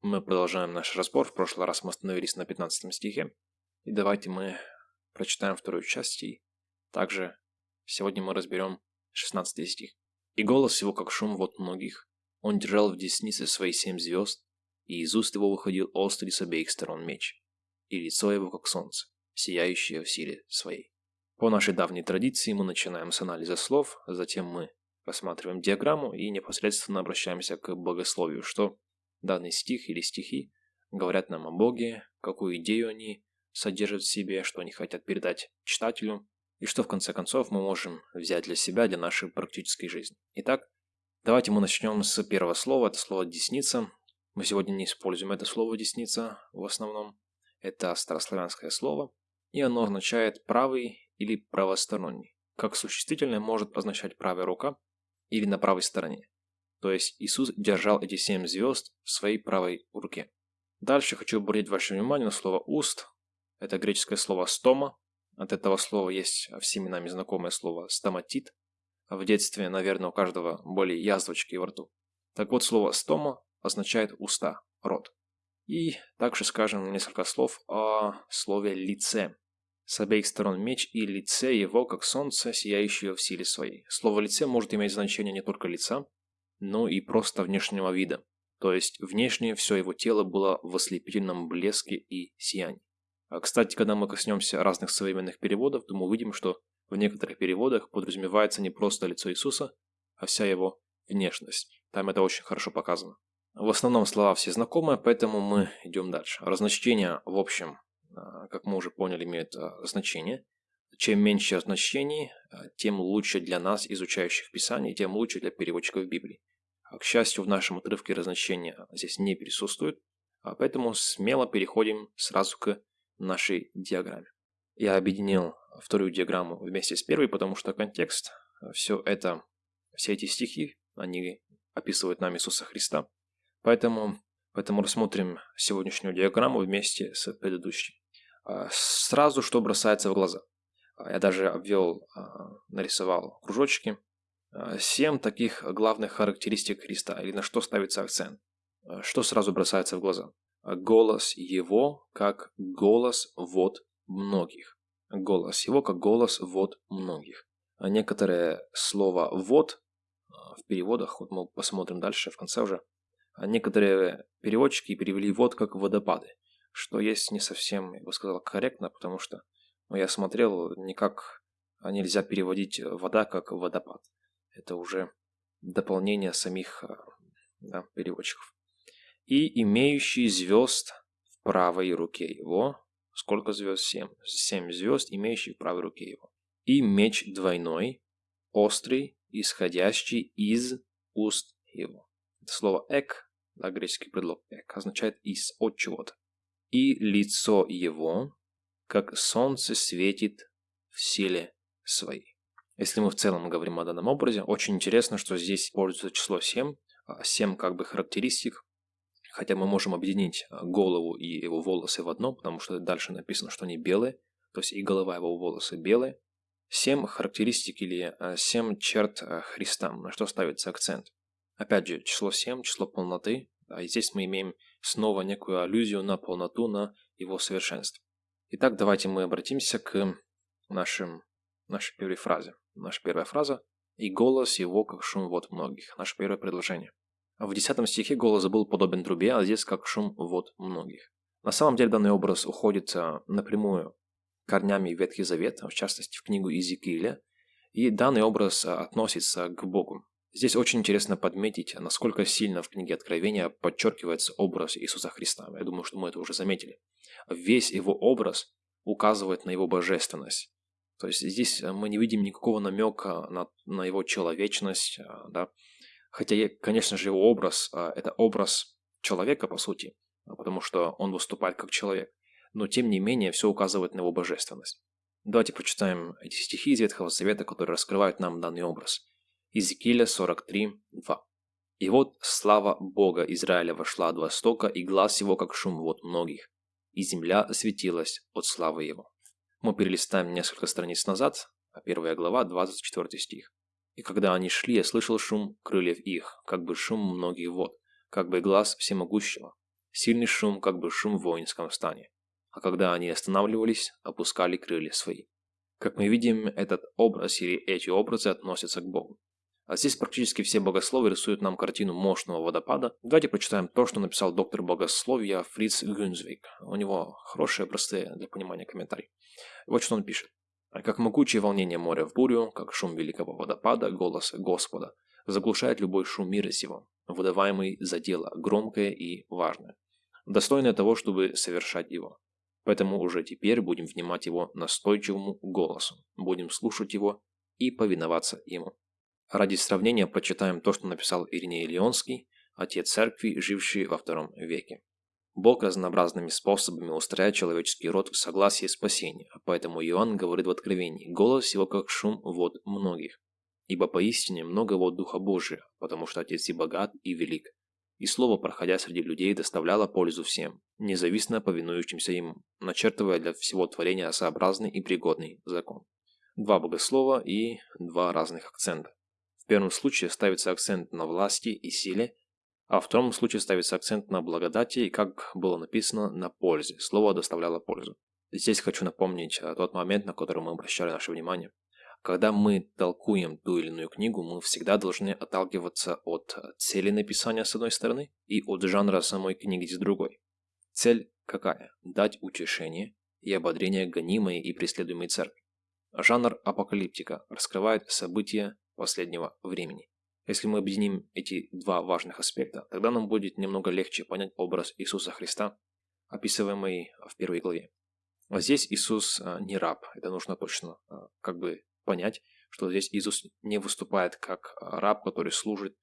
Мы продолжаем наш разбор. В прошлый раз мы остановились на 15 стихе. И давайте мы прочитаем вторую часть. И также сегодня мы разберем 16 стих. «И голос его, как шум вот многих. Он держал в деснице свои семь звезд, и из уст его выходил острый с обеих сторон меч, и лицо его, как солнце, сияющее в силе своей». По нашей давней традиции мы начинаем с анализа слов, затем мы рассматриваем диаграмму и непосредственно обращаемся к богословию, что Данный стих или стихи говорят нам о Боге, какую идею они содержат в себе, что они хотят передать читателю, и что в конце концов мы можем взять для себя, для нашей практической жизни. Итак, давайте мы начнем с первого слова, это слово «десница». Мы сегодня не используем это слово «десница» в основном. Это старославянское слово, и оно означает «правый» или «правосторонний». Как существительное может означать «правая рука» или «на правой стороне». То есть Иисус держал эти семь звезд в своей правой руке. Дальше хочу обратить ваше внимание на слово «уст». Это греческое слово «стома». От этого слова есть всеми нами знакомое слово «стоматит». В детстве, наверное, у каждого были язвочки во рту. Так вот, слово «стома» означает «уста», «рот». И также скажем несколько слов о слове «лице». С обеих сторон меч и лице его, как солнце, сияющее в силе своей. Слово «лице» может иметь значение не только лица, но и просто внешнего вида. То есть внешне все его тело было в ослепительном блеске и сиянии. А, кстати, когда мы коснемся разных современных переводов, то мы увидим, что в некоторых переводах подразумевается не просто лицо Иисуса, а вся его внешность. Там это очень хорошо показано. В основном слова все знакомы, поэтому мы идем дальше. Разночтение, в общем, а, как мы уже поняли, имеет а, значение. Чем меньше значений, тем лучше для нас, изучающих Писание, тем лучше для переводчиков Библии. К счастью, в нашем отрывке разночения здесь не присутствует, а поэтому смело переходим сразу к нашей диаграмме. Я объединил вторую диаграмму вместе с первой, потому что контекст, все это, все эти стихи, они описывают нам Иисуса Христа. Поэтому, поэтому рассмотрим сегодняшнюю диаграмму вместе с предыдущей. А, сразу, что бросается в глаза. Я даже обвел, а, нарисовал кружочки, Э, семь таких главных характеристик Христа, или на что ставится акцент. Э, что сразу бросается в глаза? Э, голос его, как голос вот многих. Голос его, как голос вот многих. Некоторые слова «вот» в переводах, вот мы посмотрим дальше в конце уже, некоторые переводчики перевели «вот» как «водопады», что есть не совсем, я бы сказал, корректно, потому что ну, я смотрел, никак нельзя переводить «вода» как «водопад» это уже дополнение самих э, да, переводчиков. И имеющий звезд в правой руке его. Сколько звезд? Семь. Семь звезд, имеющий в правой руке его. И меч двойной, острый, исходящий из уст его. Это слово «эк», да, греческий предлог «эк», означает «из», от чего-то. И лицо его, как солнце светит в силе своей. Если мы в целом говорим о данном образе, очень интересно, что здесь используется число 7, 7 а, как бы характеристик, хотя мы можем объединить а, голову и его волосы в одно, потому что дальше написано, что они белые, то есть и голова, его волосы белые. 7 характеристик или 7 а, черт Христа, на что ставится акцент. Опять же, число 7, число полноты, а здесь мы имеем снова некую аллюзию на полноту, на его совершенство. Итак, давайте мы обратимся к нашим, нашей первой фразе. Наша первая фраза «И голос его, как шум вод многих». Наше первое предложение. В десятом стихе голос был подобен трубе, а здесь как шум вод многих. На самом деле данный образ уходит а, напрямую корнями Ветхий Завет, в частности в книгу Иезекииля, и данный образ а, относится к Богу. Здесь очень интересно подметить, насколько сильно в книге Откровения подчеркивается образ Иисуса Христа. Я думаю, что мы это уже заметили. Весь его образ указывает на его божественность. То есть здесь э, мы не видим никакого намека на, на его человечность, а, да. Хотя, конечно же, его образ а, – это образ человека, по сути, а, потому что он выступает как человек. Но, тем не менее, все указывает на его божественность. Давайте прочитаем эти стихи из Ветхого Завета, которые раскрывают нам данный образ. Иезекииля 43, 2. «И вот слава Бога Израиля вошла от востока, и глаз его, как шум вод многих, и земля осветилась от славы его». Мы перелистаем несколько страниц назад, а первая глава, 24 стих. «И когда они шли, я слышал шум крыльев их, как бы шум многих вод, как бы глаз всемогущего. Сильный шум, как бы шум в воинском стане. А когда они останавливались, опускали крылья свои. Как мы видим, этот образ или эти образы относятся к Богу. А здесь практически все богословы рисуют нам картину мощного водопада. Давайте прочитаем то, что написал доктор богословия Фриц Гюнзвик. У него хорошие, простые для понимания комментарии. Вот что он пишет. Как могучее волнение моря в бурю, как шум великого водопада, голос Господа, заглушает любой шум мира сего, выдаваемый за дело громкое и важное, достойное того, чтобы совершать его. Поэтому уже теперь будем внимать его настойчивому голосу, будем слушать его и повиноваться ему. Ради сравнения прочитаем то, что написал Ириней Леонский, отец церкви, живший во втором веке. Бог разнообразными способами устраивает человеческий род в согласии спасения, поэтому Иоанн говорит в Откровении, голос его как шум вод многих. Ибо поистине много вод Духа Божия, потому что Отец и богат, и велик. И слово, проходя среди людей, доставляло пользу всем, независимо повинующимся ему, начертывая для всего творения сообразный и пригодный закон. Два богослова и два разных акцента. Первом случае ставится акцент на власти и силе, а в втором случае ставится акцент на благодати и, как было написано, на пользе. Слово доставляло пользу. Здесь хочу напомнить э, тот момент, на который мы обращали наше внимание. Когда мы толкуем ту или иную книгу, мы всегда должны отталкиваться от цели написания с одной стороны и от жанра самой книги с другой. Цель какая? Дать утешение и ободрение гонимой и преследуемой церкви. Жанр апокалиптика раскрывает события последнего времени. Если мы объединим эти два важных аспекта, тогда нам будет немного легче понять образ Иисуса Христа, описываемый в первой главе. А здесь Иисус а, не раб, это нужно точно а, как бы понять, что здесь Иисус не выступает как раб, который служит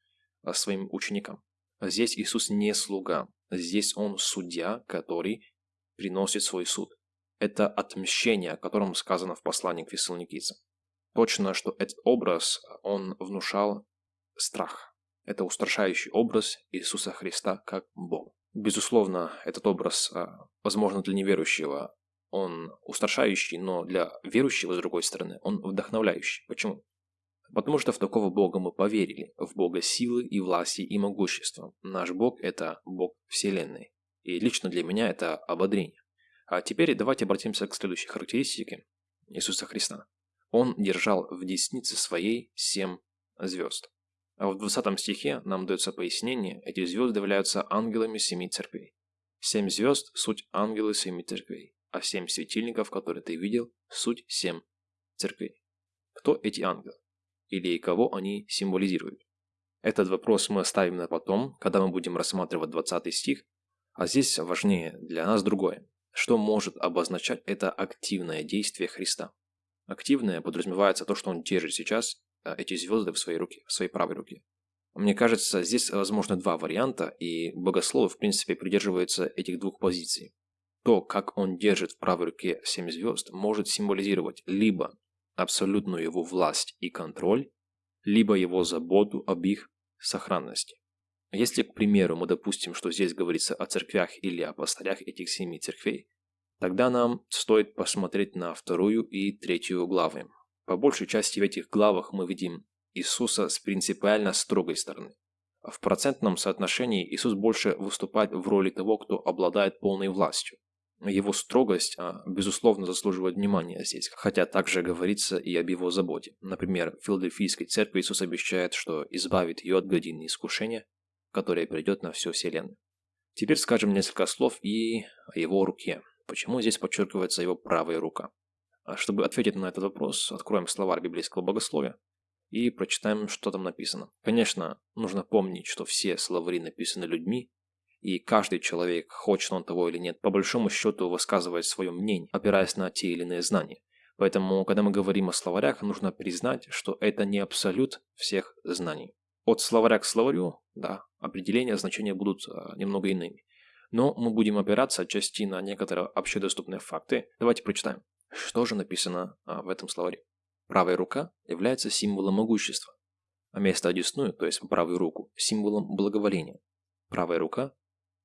своим ученикам. Здесь Иисус не слуга, здесь Он судья, который приносит свой суд. Это отмщение, о котором сказано в послании к фессалоникийцам. Точно, что этот образ он внушал страх. Это устрашающий образ Иисуса Христа как Бога. Безусловно, этот образ, а, возможно, для неверующего он устрашающий, но для верующего, с другой стороны, он вдохновляющий. Почему? Потому что в такого Бога мы поверили, в Бога силы и власти и могущества. Наш Бог – это Бог Вселенной. И лично для меня это ободрение. А теперь давайте обратимся к следующей характеристике Иисуса Христа. Он держал в деснице своей семь звезд. А в 20 стихе нам дается пояснение, эти звезды являются ангелами семи церквей. Семь звезд – суть ангелы семи церквей, а семь светильников, которые ты видел, суть семь церквей. Кто эти ангелы? Или кого они символизируют? Этот вопрос мы оставим на потом, когда мы будем рассматривать 20 стих, а здесь важнее для нас другое. Что может обозначать это активное действие Христа? Активное подразумевается то, что он держит сейчас Э, эти звезды в своей руке, в своей правой руке. Мне кажется, здесь возможно два варианта, и богословы, в принципе, придерживаются этих двух позиций. То, как он держит в правой руке семь звезд, может символизировать либо абсолютную его власть и контроль, либо его заботу об их сохранности. Если, к примеру, мы допустим, что здесь говорится о церквях или о пастырях этих семи церквей, тогда нам стоит посмотреть на вторую и третью главы, по большей части в этих главах мы видим Иисуса с принципиально строгой стороны. В процентном соотношении Иисус больше выступает в роли того, кто обладает полной властью. Его строгость, а, безусловно, заслуживает внимания здесь, хотя также говорится и об его заботе. Например, в Филадельфийской церкви Иисус обещает, что избавит ее от годины искушения, которое придет на всю вселенную. Теперь скажем несколько слов и о его руке. Почему здесь подчеркивается его правая рука? А чтобы ответить на этот вопрос, откроем словарь библейского богословия и прочитаем, что там написано. Конечно, нужно помнить, что все словари написаны людьми, и каждый человек, хочет он того или нет, по большому счету высказывает свое мнение, опираясь на те или иные знания. Поэтому, когда мы говорим о словарях, нужно признать, что это не абсолют всех знаний. От словаря к словарю, да, определения, значения будут а, немного иными. Но мы будем опираться отчасти на некоторые общедоступные факты. Давайте прочитаем. Что же написано а, в этом словаре? Правая рука является символом могущества, а место одесную, то есть правую руку, символом благоволения. Правая рука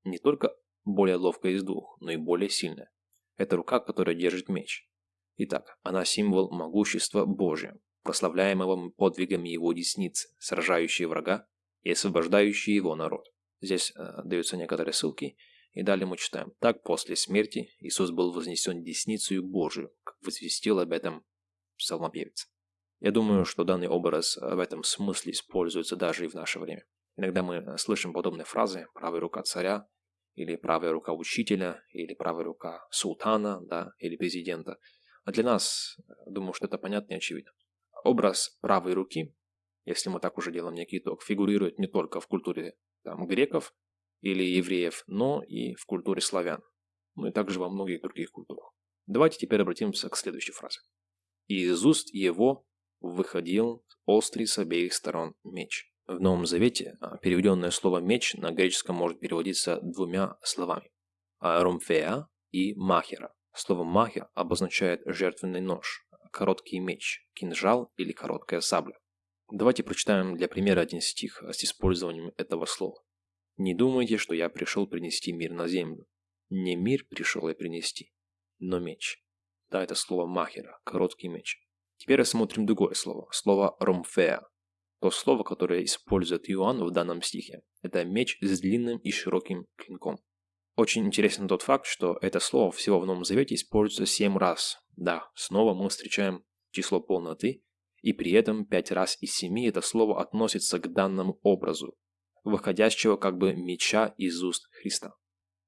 не только более ловкая из двух, но и более сильная. Это рука, которая держит меч. Итак, она символ могущества Божия, прославляемого подвигами его десницы, сражающей врага и освобождающей его народ. Здесь э, даются некоторые ссылки, И далее мы читаем. Так после смерти Иисус был вознесен десницею Божию, как возвестил об этом псалмопевец. Я думаю, что данный образ в этом смысле используется даже и в наше время. Иногда мы слышим подобные фразы «правая рука царя», или правая рука учителя, или правая рука султана, да, или президента. А для нас, думаю, что это понятно и очевидно. Образ правой руки, если мы так уже делаем некий итог, фигурирует не только в культуре там, греков или евреев, но и в культуре славян, ну и также во многих других культурах. Давайте теперь обратимся к следующей фразе. «И из уст его выходил острый с обеих сторон меч». В Новом Завете а, переведенное слово «меч» на греческом может переводиться двумя словами – «ромфеа» и «махера». Слово «махер» обозначает жертвенный нож, короткий меч, кинжал или короткая сабля. Давайте прочитаем для примера один стих с использованием этого слова. «Не думайте, что я пришел принести мир на землю. Не мир пришел я принести, но меч». Да, это слово «махера», короткий меч. Теперь рассмотрим другое слово, слово «ромфеа». То слово, которое использует Иоанн в данном стихе, это меч с длинным и широким клинком. Очень интересен тот факт, что это слово всего в Новом Завете используется семь раз. Да, снова мы встречаем число полноты, и при этом пять раз из семи это слово относится к данному образу, выходящего как бы меча из уст Христа.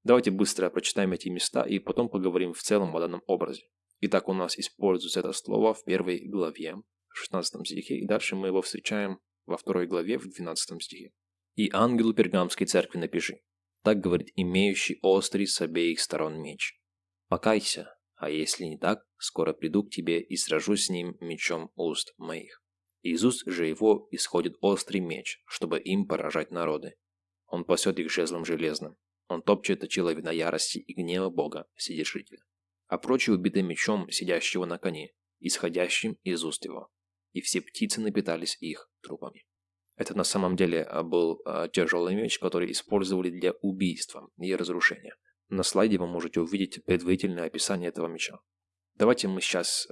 Давайте быстро прочитаем эти места и потом поговорим в целом о данном образе. Итак, у нас используется это слово в первой главе, в 16 стихе, и дальше мы его встречаем во второй главе в 12 стихе. «И ангелу пергамской церкви напиши, так говорит имеющий острый с обеих сторон меч. Покайся, а если не так, скоро приду к тебе и сражусь с ним мечом уст моих. Из уст же его исходит острый меч, чтобы им поражать народы. Он пасет их жезлом железным. Он топчет очила вина ярости и гнева Бога, Вседержителя. А прочие убиты мечом, сидящего на коне, исходящим из уст его и все птицы напитались их трупами. Это на самом деле а, был а, тяжелый меч, который использовали для убийства и разрушения. На слайде вы можете увидеть предварительное описание этого меча. Давайте мы сейчас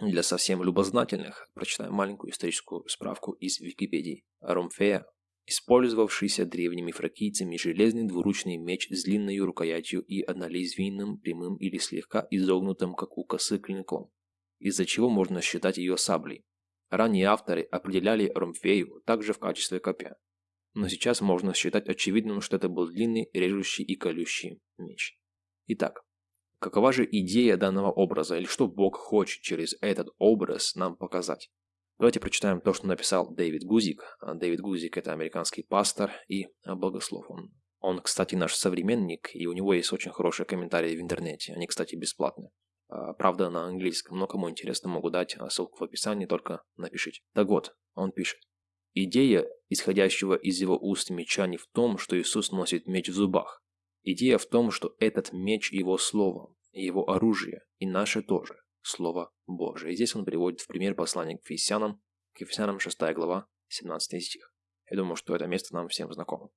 для совсем любознательных прочитаем маленькую историческую справку из Википедии. Ромфея, использовавшийся древними фракийцами железный двуручный меч с длинной рукоятью и однолезвийным, прямым или слегка изогнутым, как у косы, клинком, из-за чего можно считать ее саблей. Ранние авторы определяли Ромфею также в качестве копья. Но сейчас можно считать очевидным, что это был длинный, режущий и колющий меч. Итак, какова же идея данного образа, или что Бог хочет через этот образ нам показать? Давайте прочитаем то, что написал Дэвид Гузик. Дэвид Гузик – это американский пастор и богослов. Он, он, кстати, наш современник, и у него есть очень хорошие комментарии в интернете. Они, кстати, бесплатные. А, правда, на английском, но кому интересно, могу дать а, ссылку в описании, только напишите. Так вот, он пишет. Идея, исходящего из его уст меча, не в том, что Иисус носит меч в зубах. Идея в том, что этот меч его слово, его оружие, и наше тоже, слово Божие. И здесь он приводит в пример послание к Ефесянам, к Ефесянам 6 глава, 17 стих. Я думаю, что это место нам всем знакомо.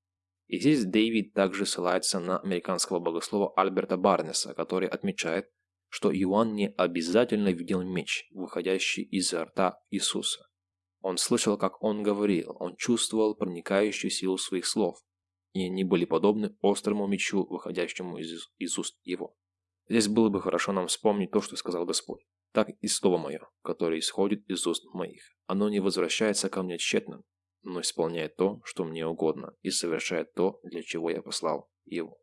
И здесь Дэвид также ссылается на американского богослова Альберта Барнеса, который отмечает, что Иоанн не обязательно видел меч, выходящий изо рта Иисуса. Он слышал, как он говорил, он чувствовал проникающую силу своих слов, и они были подобны острому мечу, выходящему из, из уст его. Здесь было бы хорошо нам вспомнить то, что сказал Господь. Так и слово мое, которое исходит из уст моих. Оно не возвращается ко мне тщетным, но исполняет то, что мне угодно, и совершает то, для чего я послал его.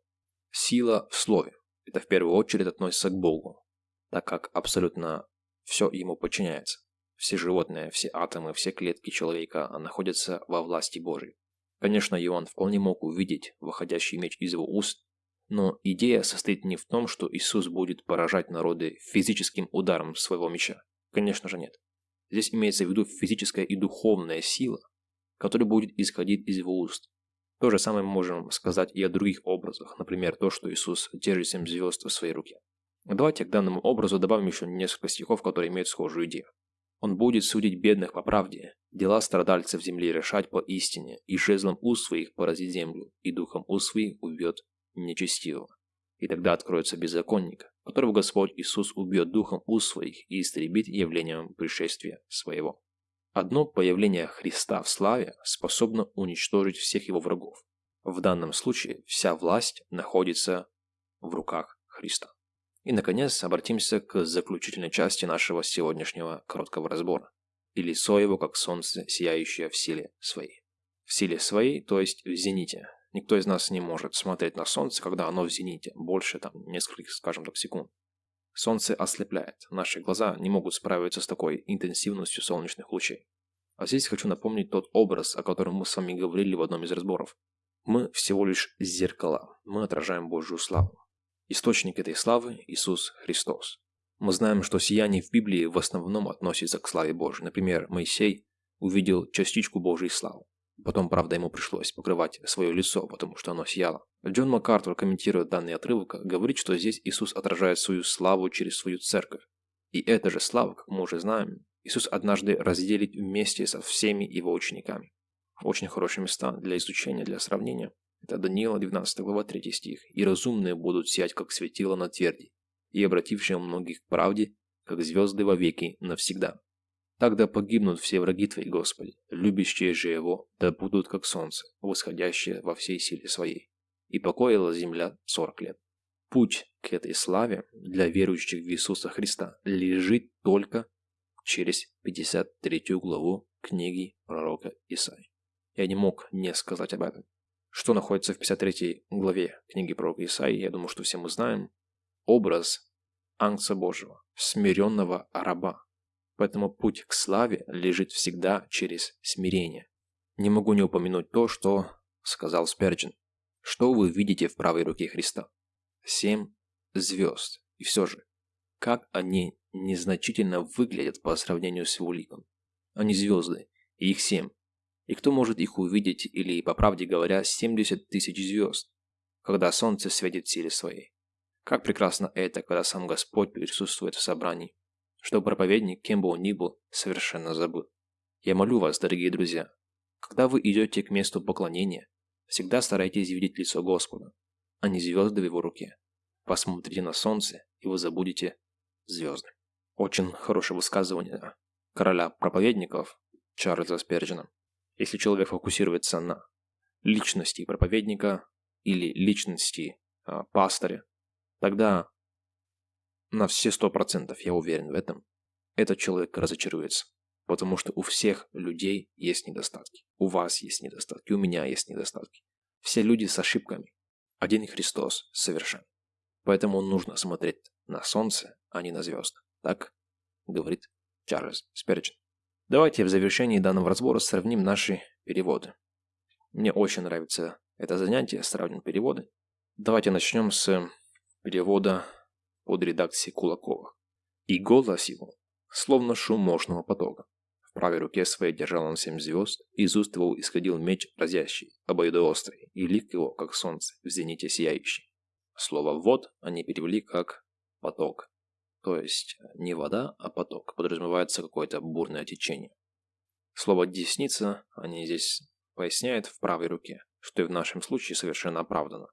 Сила в слове. Это в первую очередь относится к Богу, так как абсолютно все ему подчиняется. Все животные, все атомы, все клетки человека находятся во власти Божьей. Конечно, Иоанн вполне мог увидеть выходящий меч из его уст, но идея состоит не в том, что Иисус будет поражать народы физическим ударом своего меча. Конечно же нет. Здесь имеется в виду физическая и духовная сила, которая будет исходить из его уст. То же самое мы можем сказать и о других образах, например, то, что Иисус держит семь звезд в своей руке. Давайте к данному образу добавим еще несколько стихов, которые имеют схожую идею. Он будет судить бедных по правде, дела страдальцев земли решать по истине, и жезлом уст своих поразит землю, и духом уст своих убьет нечестивого. И тогда откроется беззаконник, которого Господь Иисус убьет духом уст своих и истребит явлением пришествия своего. Одно появление Христа в славе способно уничтожить всех его врагов. В данном случае вся власть находится в руках Христа. И, наконец, обратимся к заключительной части нашего сегодняшнего короткого разбора. И лицо его, как солнце, сияющее в силе своей. В силе своей, то есть в зените. Никто из нас не может смотреть на солнце, когда оно в зените, больше там нескольких, скажем так, секунд. Солнце ослепляет, наши глаза не могут справиться с такой интенсивностью солнечных лучей. А здесь хочу напомнить тот образ, о котором мы с вами говорили в одном из разборов. Мы всего лишь зеркала, мы отражаем Божью славу. Источник этой славы – Иисус Христос. Мы знаем, что сияние в Библии в основном относится к славе Божьей. Например, Моисей увидел частичку Божьей славы. Потом, правда, ему пришлось покрывать свое лицо, потому что оно сияло. Джон МакАртур, комментируя данный отрывок, говорит, что здесь Иисус отражает свою славу через свою церковь. И эта же слава, как мы уже знаем, Иисус однажды разделит вместе со всеми его учениками. Очень хорошие места для изучения, для сравнения. Это Даниила, 12 глава, 3 стих. «И разумные будут сиять, как светило на тверди, и обратившие многих к правде, как звезды во веки навсегда. Тогда погибнут все враги Твои, Господи, любящие же Его, да будут как солнце, восходящее во всей силе Своей. И покоила земля сорок лет. Путь к этой славе для верующих в Иисуса Христа лежит только через 53 главу книги пророка Исаии. Я не мог не сказать об этом. Что находится в 53 главе книги пророка Исаии, я думаю, что все мы знаем. Образ Ангца Божьего, смиренного раба. Поэтому путь к славе лежит всегда через смирение. Не могу не упомянуть то, что сказал Сперджин. Что вы видите в правой руке Христа? Семь звезд. И все же, как они незначительно выглядят по сравнению с его ликом. Они звезды, и их семь. И кто может их увидеть, или, по правде говоря, 70 тысяч звезд, когда солнце светит силе своей? Как прекрасно это, когда сам Господь присутствует в собрании, что проповедник, кем бы он ни был, совершенно забыл. Я молю вас, дорогие друзья, когда вы идете к месту поклонения, всегда старайтесь видеть лицо Господа, а не звезды в его руке. Посмотрите на солнце, и вы забудете звезды. Очень хорошее высказывание короля проповедников Чарльза Сперджина. Если человек фокусируется на личности проповедника или личности э, пастыря, тогда на все сто процентов, я уверен в этом, этот человек разочаруется. Потому что у всех людей есть недостатки. У вас есть недостатки, у меня есть недостатки. Все люди с ошибками. Один Христос совершен. Поэтому нужно смотреть на солнце, а не на звезды. Так говорит Чарльз Сперджин. Давайте в завершении данного разбора сравним наши переводы. Мне очень нравится это занятие, сравним переводы. Давайте начнем с перевода под редакцией Кулакова. И голос его, словно шум мощного потока. В правой руке своей держал он семь звезд, из уст его исходил меч разящий, обоюдоострый, и лик его, как солнце, в зените сияющий. Слово «вод» они перевели как «поток», то есть не вода, а поток. Подразумевается какое-то бурное течение. Слово «десница» они здесь поясняют в правой руке, что и в нашем случае совершенно оправдано.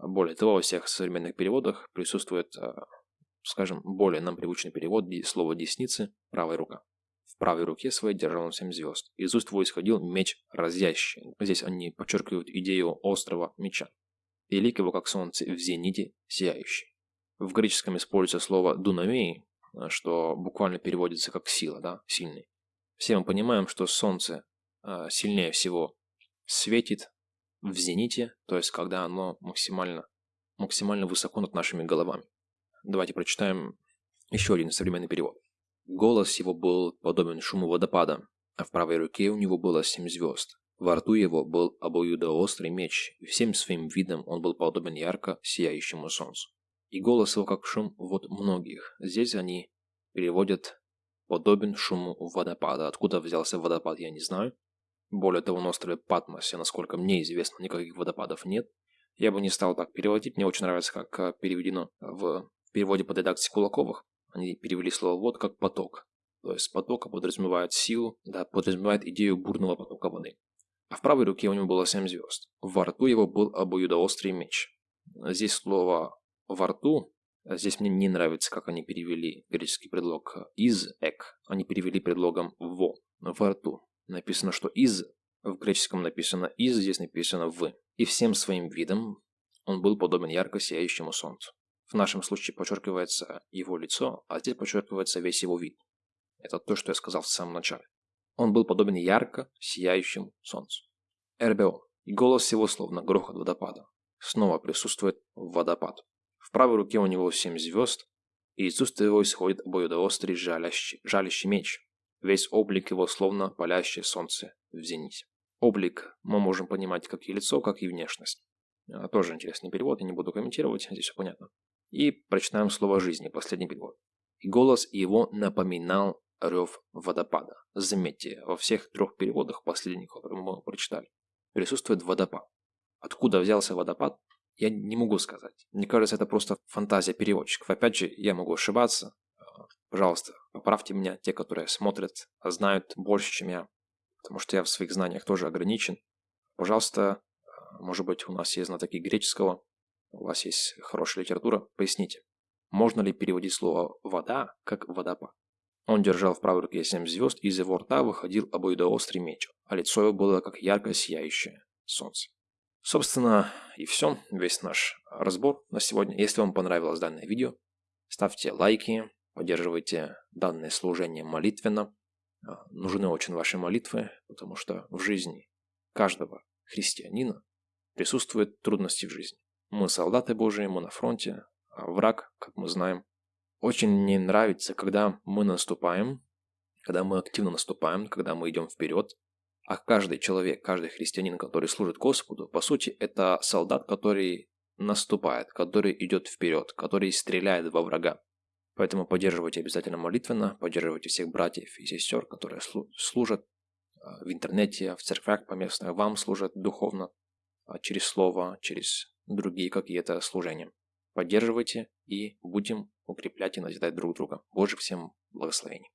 Более того, во всех современных переводах присутствует, а, скажем, более нам привычный перевод слова «десницы» – правая рука. В правой руке своей держал он семь звезд. Из уст его исходил меч разящий. Здесь они подчеркивают идею острого меча. И его, как солнце, в зените сияющий. В греческом используется слово «дунамей», что буквально переводится как «сила», да, «сильный». Все мы понимаем, что Солнце э, сильнее всего светит в зените, то есть когда оно максимально, максимально высоко над нашими головами. Давайте прочитаем еще один современный перевод. Голос его был подобен шуму водопада, а в правой руке у него было семь звезд. Во рту его был обоюдоострый меч, и всем своим видом он был подобен ярко сияющему солнцу и голос его как шум вот многих. Здесь они переводят подобен шуму водопада. Откуда взялся водопад, я не знаю. Более того, на острове Патмосе, насколько мне известно, никаких водопадов нет. Я бы не стал так переводить. Мне очень нравится, как э, переведено в переводе под редакцией Кулаковых. Они перевели слово «вод» как «поток». То есть потока подразумевает силу, да, подразумевает идею бурного потока воды. А в правой руке у него было семь звезд. Во рту его был обоюдоострый меч. Здесь слово во рту. Здесь мне не нравится, как они перевели греческий предлог из эк. Они перевели предлогом во, во рту. Написано, что из, в греческом написано из, здесь написано в. И всем своим видом он был подобен ярко сияющему солнцу. В нашем случае подчеркивается его лицо, а здесь подчеркивается весь его вид. Это то, что я сказал в самом начале. Он был подобен ярко сияющему солнцу. РБО. И голос его словно грохот водопада. Снова присутствует водопад. В правой руке у него семь звезд, и из уст его исходит обоюдоострый жалящий, жалящий меч. Весь облик его словно палящее солнце в зените. Облик мы можем понимать как и лицо, как и внешность. А, тоже интересный перевод, я не буду комментировать, здесь все понятно. И прочитаем слово «жизни», последний перевод. И голос его напоминал рев водопада. Заметьте, во всех трех переводах последних, которые мы прочитали, присутствует водопад. Откуда взялся водопад, я не могу сказать. Мне кажется, это просто фантазия переводчиков. Опять же, я могу ошибаться. Пожалуйста, поправьте меня, те, которые смотрят, знают больше, чем я. Потому что я в своих знаниях тоже ограничен. Пожалуйста, может быть, у нас есть знатоки греческого, у вас есть хорошая литература, поясните. Можно ли переводить слово «вода» как «водопад»? Он держал в правой руке семь звезд, и из его рта выходил обоюдоострый меч, а лицо его было как ярко сияющее солнце. Собственно, и все, весь наш разбор на сегодня. Если вам понравилось данное видео, ставьте лайки, поддерживайте данное служение молитвенно. А, нужны очень ваши молитвы, потому что в жизни каждого христианина присутствуют трудности в жизни. Мы солдаты Божии, мы на фронте, а враг, как мы знаем, очень не нравится, когда мы наступаем, когда мы активно наступаем, когда мы идем вперед. А каждый человек, каждый христианин, который служит Господу, по сути, это солдат, который наступает, который идет вперед, который стреляет во врага. Поэтому поддерживайте обязательно молитвенно, поддерживайте всех братьев и сестер, которые служат а, в интернете, в церквях поместных, вам служат духовно, а, через слово, через другие какие-то служения. Поддерживайте и будем укреплять и назидать друг друга. Божьих всем благословений.